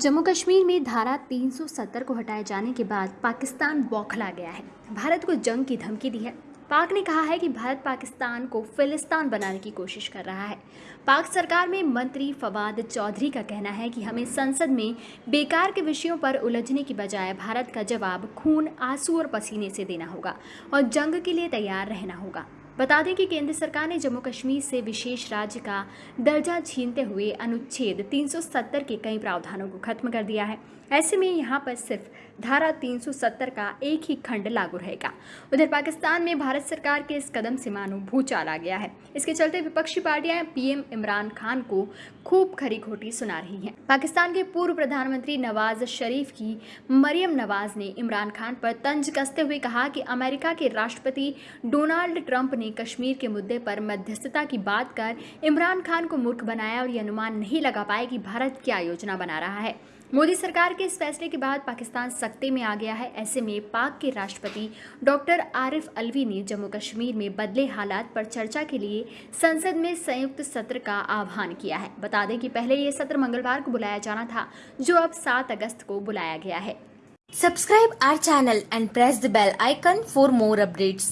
जम्मू कश्मीर में धारा 370 को हटाए जाने के बाद पाकिस्तान बौखला गया है। भारत को जंग की धमकी दी है। पाक ने कहा है कि भारत पाकिस्तान को फिलिस्तान बनाने की कोशिश कर रहा है। पाक सरकार में मंत्री फवाद चौधरी का कहना है कि हमें संसद में बेकार के विषयों पर उलझने की बजाय भारत का जवाब खून, आँसू और पसीने से देना होगा और जंग के लिए तैयार रहना होगा। बता दें कि केंद्र सरकार ने जम्मू कश्मीर से विशेष राज्य का दर्जा छीनते हुए अनुच्छेद 370 के कई प्रावधानों को खत्म कर दिया है। ऐसे में यहाँ पर सिर्फ़ धारा 370 का एक ही खंड लागू रहेगा। उधर पाकिस्तान में भारत सरकार के इस कदम से मानो भूचाल आ गया है। इसके चलते विपक्षी पार्टियाँ पीएम इमरान खान को खूब खरी खोटी सुना रही हैं। पाकिस्तान के पूर्व प्रधानमंत्री नवाज़ शरीफ की मरियम नवाज़ ने इमरान खान पर तंज कसते हुए कहा कि अमेरिका के राष्ट्रपति डोनाल्ड ट्रंप ने कश्मीर के मुद्दे पर मध्यस्थता की बात कर इमरान खान को मूर्ख बनाया और ये अनुमान नहीं लगा पाए कि भारत क्या योजना बना रहा है। मोदी सरकार के इस फैसले के बाद पाकिस्तान सख्ते में आ गया है। ऐसे में पाक के राष्ट्रपति डॉक्टर आरिफ अलवी ने जम्मू कश्मीर में बदले हालात पर चर्चा के लिए संसद में संयुक्त सत्र का आह्वान किया है। बता दें कि पहले ये सत्र मंगलवार को बुलाया जाना था, जो अब सात अगस्त को बुलाया गया है। Subscribe our channel and press the bell icon for more updates.